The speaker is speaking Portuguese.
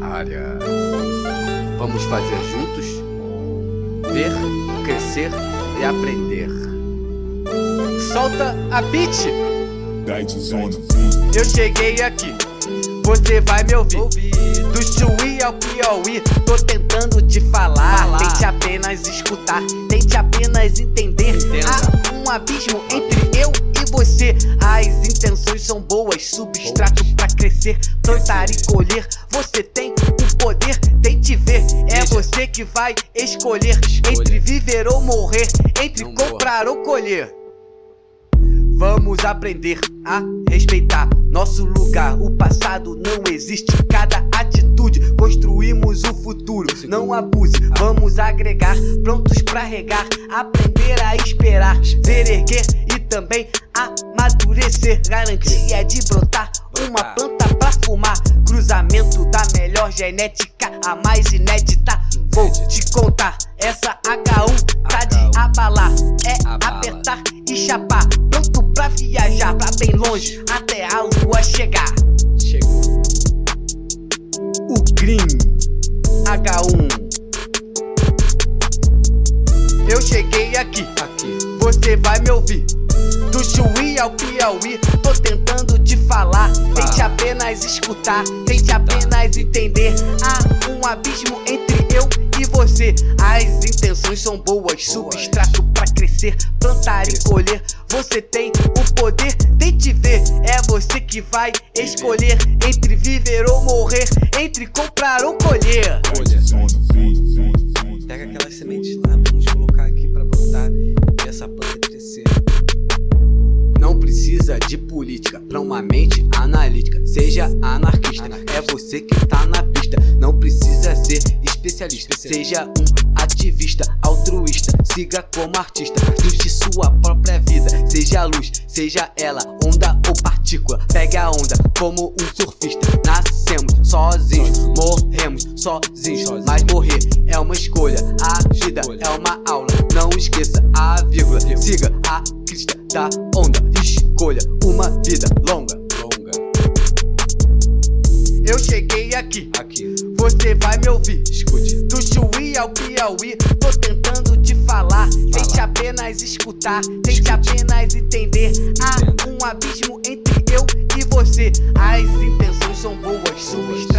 área. Vamos fazer juntos? Ver, crescer e aprender. Solta a beat! Eu cheguei aqui, você vai me ouvir. Do Chuí ao Piauí, tô tentando te falar. falar. Tente apenas escutar, tente apenas entender. Entenda. Há um abismo entre eu e você. As intenções são boas, substrato pra crescer, plantar e colher. Você tem o poder, tente ver. É você que vai escolher entre viver ou morrer, entre comprar ou colher. Vamos aprender a respeitar nosso lugar. O passado não existe. Cada atitude construímos o futuro. Não abuse, vamos agregar. Prontos pra regar. Aprender a esperar. Ver erguer também amadurecer. Garantia de brotar uma planta pra fumar. Cruzamento da melhor genética, a mais inédita. Vou te contar. Essa H1 tá de abalar. É apertar e chapar pra viajar pra bem longe até a lua chegar. Chegou. O Green H1. Eu cheguei aqui, aqui. Você vai me ouvir. Do Chuí ao Piauí, tô tentando te falar. Tente apenas escutar, tente apenas entender. Há um abismo entre eu e você. As intenções são boas, substrato pra crescer, plantar e colher. Você tem o poder, tente ver. É você que vai escolher entre viver ou morrer, entre comprar ou colher. Pega aquelas sementes lá, vamos colocar aqui pra botar e essa planta crescer. De política pra uma mente analítica. Seja anarquista, é você que tá na pista. Não precisa ser especialista. Seja um ativista, altruísta, siga como artista, Juste sua própria vida, seja luz, seja ela, onda ou partícula, pegue a onda como um surfista. Nascemos sozinhos, morremos sozinhos, mas morrer é uma escolha, a vida é uma aula, não esqueça a vírgula, siga a crista da escolha uma vida longa. Eu cheguei aqui, aqui. Você vai me ouvir. Escute. Do Chuí ao Piauí, tô tentando te falar. Tente apenas escutar, tente apenas entender. Há um abismo entre eu e você. As intenções são boas, substrato